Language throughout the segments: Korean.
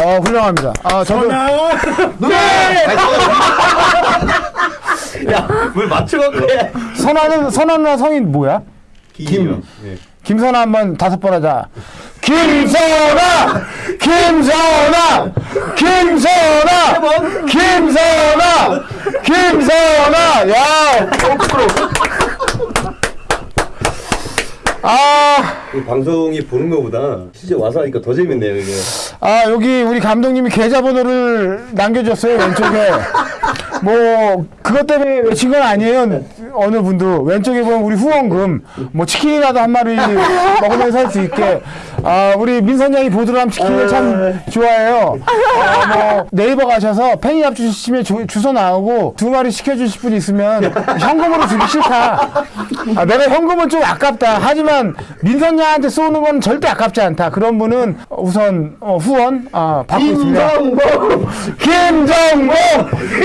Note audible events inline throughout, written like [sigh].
어, 훌륭합니다. 아, 저도. [laughs] 야왜 맞춰갖고 해? 선아는, 선아 누나 성이 뭐야? 김. 예. 김선아 한 번 다섯 번 하자. 김선아! 김선아! 김선아! 김선아! 김선아! 야! 아, 이 방송이 보는 거보다 실제 와서 하니까 더 재밌네요 이게. 아, 여기 우리 감독님이 계좌번호를 남겨줬어요, 왼쪽에. 뭐, 그것 때문에 외친 건 아니에요. 어느 분도. 왼쪽에 보면 우리 후원금, 뭐, 치킨이라도 한 마리 먹으면서 살 수 있게. 아, 우리 민선 양이 보드람 치킨을 참 좋아해요. 아, 뭐, 네이버 가셔서 팬이합 주시면 주, 주소 나오고 두 마리 시켜주실 분 있으면 현금으로 주기 싫다. 아, 내가 현금은 좀 아깝다. 하지만 민선 양한테 쏘는 건 절대 아깝지 않다. 그런 분은 우선 어, 후원 아, 받고 있습니다. 김정봉. 김정봉!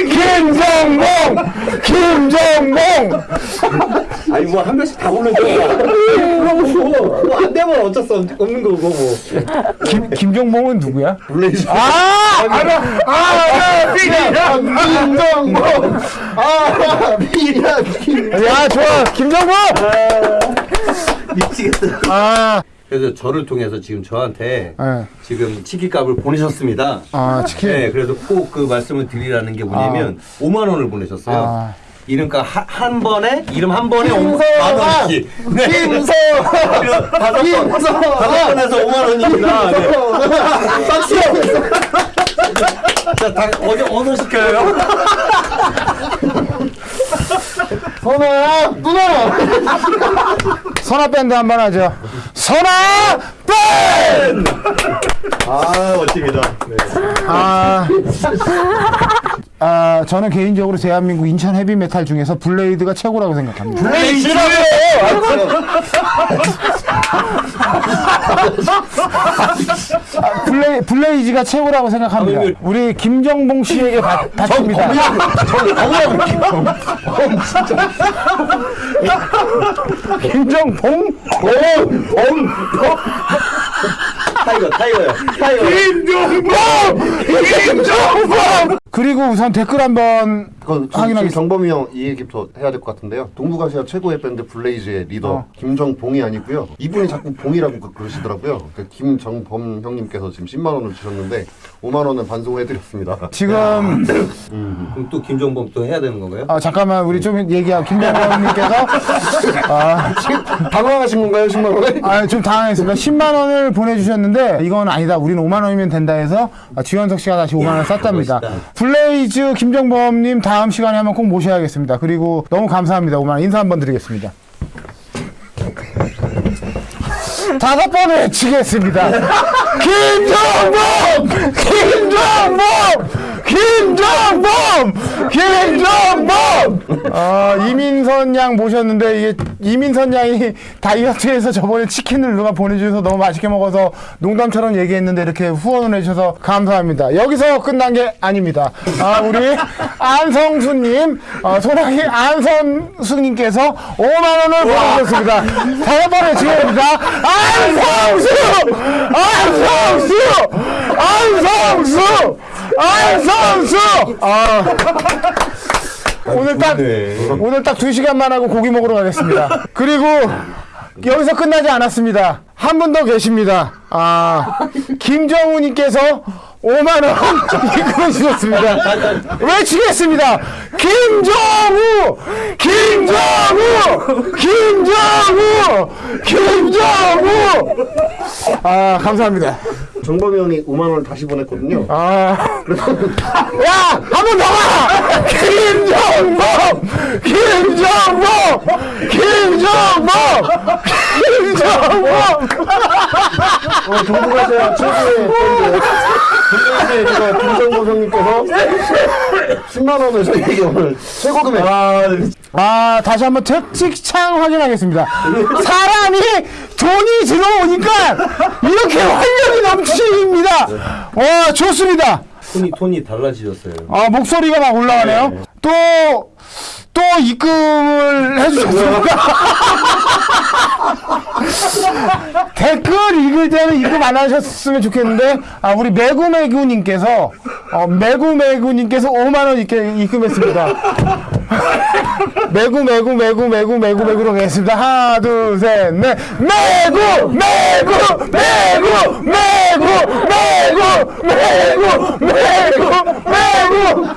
김정봉! 김정봉! [laughs] 아니 뭐 한 명씩 다 보내줘. 뭐안 되면 어쩔 수 없- 없는 거고 뭐. 김, 김정봉은 누구야? 블레이즈. 아! 알아! 아! 아! 김정봉. 아 미야 김. 야, 좋아! 김정봉! 미치겠다. 아, 그래서 저를 통해서 지금 저한테 예. 지금 치킨값을 보내셨습니다. 아, 치킨. 네, 그래서 꼭 그 말씀을 드리라는 게 뭐냐면 5만 원을 보내셨어요. 아. 이름값 한, 한 번에 이름 한 번에 5만 김서아! 원씩. 네. 김서. 다섯 번. 다섯 번에서 5만 원입니다. 네. 자, 다 어디 어디서 시켜요? 선아! 누나! 선아 밴드 한 번 하죠. 선아! 밴드! 아, 멋집니다. 네. 아, 아, 저는 개인적으로 대한민국 인천 헤비 메탈 중에서 블레이드가 최고라고 생각합니다. 블레이즈라고요. 아, 블레, 블레이즈가 최고라고 생각합니다. 아니, 우리 김정봉 씨에게 받, 받습니다. 김정봉? 타이거, 타이거요. 타이거. 김정봉! 김정봉! 그리고 우선 댓글 한번 그건 지금 확인하겠습니다. 정범이 형 이 얘기부터 해야 될 것 같은데요. 동북아시아 최고의 밴드 블레이즈의 리더 어. 김정봉이 아니고요. 이분이 자꾸 봉이라고 그- 그러시더라고요. 그 김정범 형님께서 지금 10만 원을 주셨는데 5만 원은 반송해드렸습니다. 지금 [clears throat] 그럼 또 김정범 또 해야 되는 건가요? 아, 잠깐만 우리 좀 얘기하고 김정봉님께서 [laughs] 아, 당황하신 건가요, 10만 원에? 아, 좀 당황했습니다. 10만 원을 보내주셨는데 이건 아니다. 우리는 5만 원이면 된다 해서 아, 지원석 씨가 다시 5만 원 쐈답니다. 멋있다. 블레이즈 김정범님 다음 시간에 한번 꼭 모셔야겠습니다. 그리고 너무 감사합니다. 5만 원 인사 한번 드리겠습니다. 다섯 번 외치겠습니다. 김정범! 김정범! 김정범! 김정범! 아, 이민선 양 모셨는데 이게 이민선 양이 다이어트에서 저번에 치킨을 누가 보내주셔서 너무 맛있게 먹어서 농담처럼 얘기했는데 이렇게 후원을 해주셔서 감사합니다. 여기서 끝난 게 아닙니다. 아, 우리 안성수님, 어, 소나기 안성수님께서 5만 원을 보내주셨습니다. 다섯 번 외치겠습니다. 안성수! 안성수! 안성수! 안성수! 아. 오늘 딱 오늘 딱두 시간만 하고 고기 먹으러 가겠습니다. 그리고 여기서 끝나지 않았습니다. 한 분 더 계십니다. 아 김정우님께서 5만 원 입금해 [laughs] 주셨습니다. 외치겠습니다. 김정우, 김정우, 김정우, 김정우. 아 감사합니다. 정범이 형이 5만 원을 다시 보냈거든요. 아, 야, 한 번더 가! 김정범! 김정범! 김정범! 김정범! 어, 동북아시아 최고의 리더 김정범 형님께서 10만 원을 저희에게 오늘 최고 금액 아, 다시 한번 채찍창 확인하겠습니다. 사람이 돈이 들어오니까 이렇게 활력이 넘칩니다. 와, 좋습니다. 톤이 톤이 달라지셨어요. 아, 목소리가 막 올라가네요. 또, 또 입금을 해주셨습니다. [laughs] 댓글 읽을 때는 입금 안 하셨으면 좋겠는데, 아, 우리 매구매구님께서, 어, 매구매구님께서 5만원 이렇게 입금했습니다. [laughs] 매구, 매구, 매구, 매구, 매구, 매구로 가겠습니다. 하나, 둘, 셋, 넷. 매구! 매구! 매구! 매구! 매구! 매구! 매구! 매구!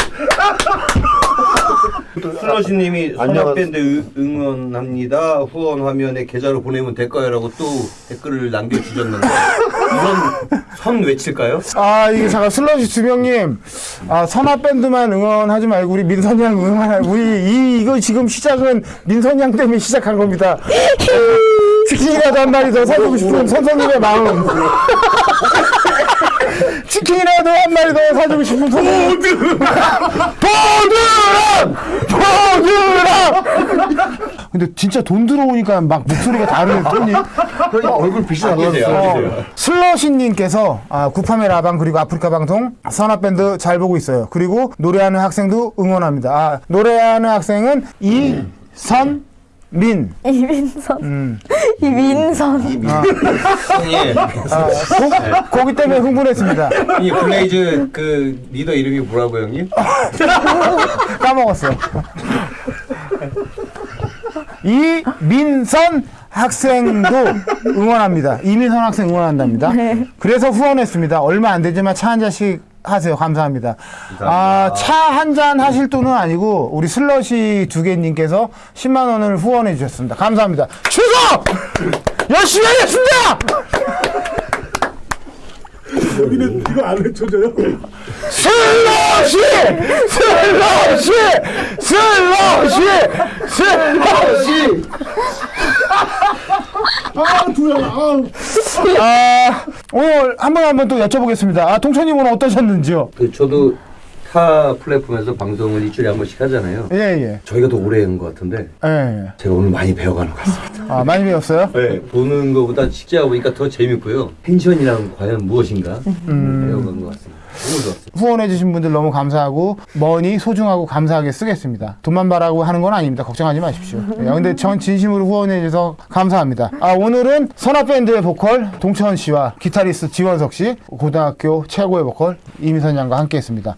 선악밴드 응- 응원합니다. 후원 화면에 계좌로 보내면 될까요?라고 또 댓글을 남겨주셨는데 우선 선 외칠까요? 아, 이게 잠깐 슬러시 주명님, 아, 선화밴드만 응원하지 말고 우리 민선양 응원하라. 우리 이, 이거 지금 시작은 민선양 때문에 시작한 겁니다. 치킨이라도 한 마리 더 사주고 싶은 선생님의 마음. 치킨이라도 한 마리 더 사주고 싶은 선생님. 보드람! 보드람! 근데 진짜 돈 들어오니까 막 목소리가 다르네, 톤이. 그러니까 얼굴 빛이 아끼세요, 나가졌어. 아끼세요. 슬러시님께서 아, 구파메 라방 그리고 아프리카 방송 선화밴드 잘 보고 있어요. 그리고 노래하는 학생도 응원합니다. 아, 노래하는 학생은 이선 민. 이민선. [laughs] 이민선. 예. 아, 고, 고기 때문에 흥분했습니다. 이 블레이즈 그 리더 이름이 뭐라고 형님? [laughs] 까먹었어. 이민선 학생도 응원합니다. 이민선 학생 응원한답니다. 그래서 후원했습니다. 얼마 안 되지만 차 한 잔씩 하세요. 감사합니다. 아, 차 한 잔 하실 돈은 아니고 우리 슬러시 두 개님께서 10만 원을 후원해 주셨습니다. 감사합니다. 최고! 열심히 하겠습니다! 여기는 이거 안 외쳐줘요? 슬러시! 슬러시! 슬러시! 슬러시! 아, 두야, 아. 아, 오늘 한번 한번 또 여쭤보겠습니다. 아, 동천님 오늘 어떠셨는지요? 그 저도 타 플랫폼에서 방송을 일주일에 한 번씩 하잖아요. 예, 예. 저희가 더 오래 한 것 같은데 예, 예. 제가 오늘 많이 배워가는 것 같습니다. 아, 많이 배웠어요? 네, 보는 것보다 직접 보니까 더 재밌고요. 펜션이란 과연 무엇인가 배워가는 것 같습니다. 너무. 후원해주신 분들 너무 감사하고, 머니 소중하고 감사하게 쓰겠습니다. 돈만 바라고 하는 건 아닙니다. 걱정하지 마십시오. 예, 근데 전 진심으로 후원해주셔서 감사합니다. 아, 오늘은 선화밴드의 보컬 동천 씨와 기타리스트 지원석 씨, 고등학교 최고의 보컬 이미선 양과 함께 했습니다.